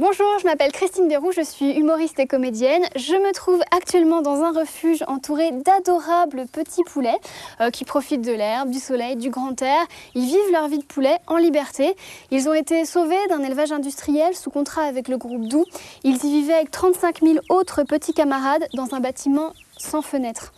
Bonjour, je m'appelle Christine Desroux, je suis humoriste et comédienne. Je me trouve actuellement dans un refuge entouré d'adorables petits poulets euh, qui profitent de l'herbe, du soleil, du grand air. Ils vivent leur vie de poulet en liberté. Ils ont été sauvés d'un élevage industriel sous contrat avec le groupe Doux. Ils y vivaient avec 35 000 autres petits camarades dans un bâtiment sans fenêtre.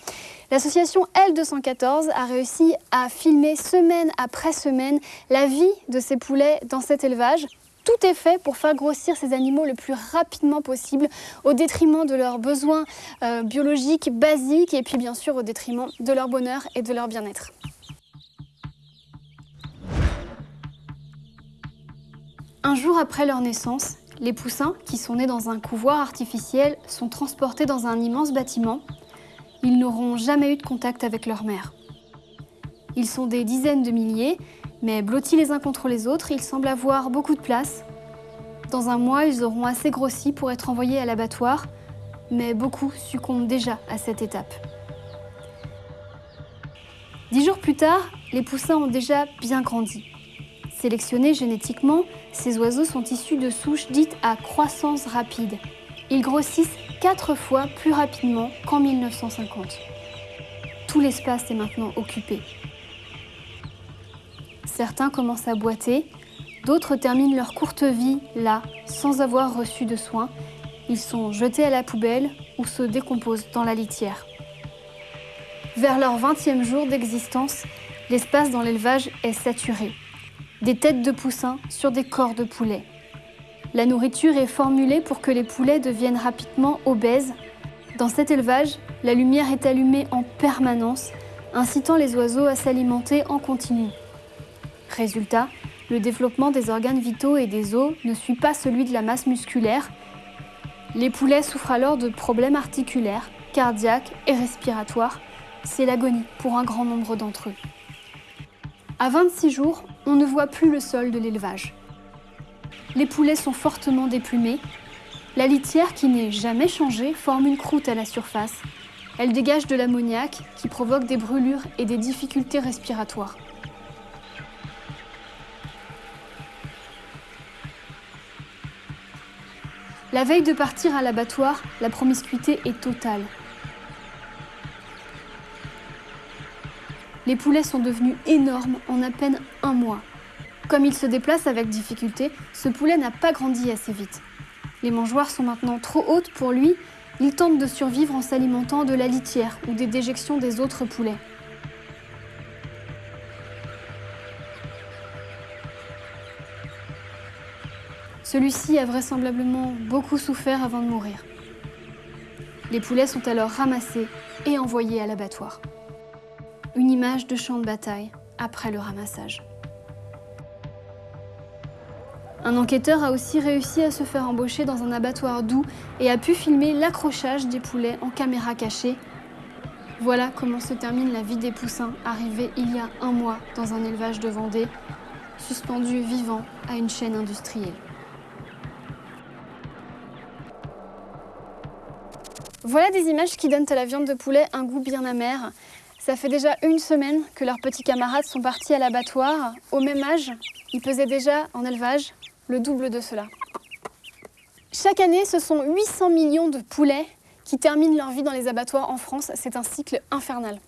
L'association L214 a réussi à filmer semaine après semaine la vie de ces poulets dans cet élevage. Tout est fait pour faire grossir ces animaux le plus rapidement possible, au détriment de leurs besoins euh, biologiques basiques et puis bien sûr au détriment de leur bonheur et de leur bien-être. Un jour après leur naissance, les poussins, qui sont nés dans un couvoir artificiel, sont transportés dans un immense bâtiment. Ils n'auront jamais eu de contact avec leur mère. Ils sont des dizaines de milliers mais blottis les uns contre les autres, ils semblent avoir beaucoup de place. Dans un mois, ils auront assez grossi pour être envoyés à l'abattoir, mais beaucoup succombent déjà à cette étape. Dix jours plus tard, les poussins ont déjà bien grandi. Sélectionnés génétiquement, ces oiseaux sont issus de souches dites à croissance rapide. Ils grossissent quatre fois plus rapidement qu'en 1950. Tout l'espace est maintenant occupé. Certains commencent à boiter, d'autres terminent leur courte vie là, sans avoir reçu de soins. Ils sont jetés à la poubelle ou se décomposent dans la litière. Vers leur 20e jour d'existence, l'espace dans l'élevage est saturé. Des têtes de poussins sur des corps de poulets. La nourriture est formulée pour que les poulets deviennent rapidement obèses. Dans cet élevage, la lumière est allumée en permanence, incitant les oiseaux à s'alimenter en continu. Résultat, le développement des organes vitaux et des os ne suit pas celui de la masse musculaire. Les poulets souffrent alors de problèmes articulaires, cardiaques et respiratoires. C'est l'agonie pour un grand nombre d'entre eux. À 26 jours, on ne voit plus le sol de l'élevage. Les poulets sont fortement déplumés. La litière, qui n'est jamais changée, forme une croûte à la surface. Elle dégage de l'ammoniac qui provoque des brûlures et des difficultés respiratoires. La veille de partir à l'abattoir, la promiscuité est totale. Les poulets sont devenus énormes en à peine un mois. Comme il se déplace avec difficulté, ce poulet n'a pas grandi assez vite. Les mangeoires sont maintenant trop hautes pour lui, il tente de survivre en s'alimentant de la litière ou des déjections des autres poulets. Celui-ci a vraisemblablement beaucoup souffert avant de mourir. Les poulets sont alors ramassés et envoyés à l'abattoir. Une image de champ de bataille après le ramassage. Un enquêteur a aussi réussi à se faire embaucher dans un abattoir doux et a pu filmer l'accrochage des poulets en caméra cachée. Voilà comment se termine la vie des poussins arrivés il y a un mois dans un élevage de Vendée, suspendus vivants à une chaîne industrielle. Voilà des images qui donnent à la viande de poulet un goût bien amer. Ça fait déjà une semaine que leurs petits camarades sont partis à l'abattoir. Au même âge, ils pesaient déjà en élevage le double de cela. Chaque année, ce sont 800 millions de poulets qui terminent leur vie dans les abattoirs en France. C'est un cycle infernal.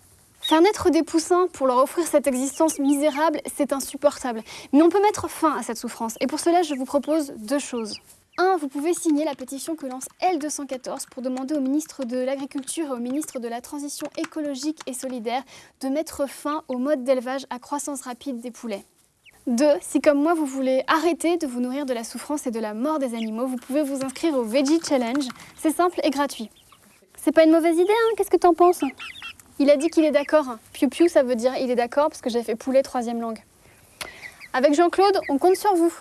Faire naître des poussins pour leur offrir cette existence misérable, c'est insupportable. Mais on peut mettre fin à cette souffrance. Et pour cela, je vous propose deux choses. 1. Vous pouvez signer la pétition que lance L214 pour demander au ministre de l'Agriculture et au ministre de la Transition écologique et solidaire de mettre fin au mode d'élevage à croissance rapide des poulets. 2. Si comme moi vous voulez arrêter de vous nourrir de la souffrance et de la mort des animaux, vous pouvez vous inscrire au Veggie Challenge. C'est simple et gratuit. C'est pas une mauvaise idée, hein Qu'est-ce que t'en penses? Il a dit qu'il est d'accord. Piu piu, ça veut dire il est d'accord parce que j'ai fait poulet troisième langue. Avec Jean-Claude, on compte sur vous.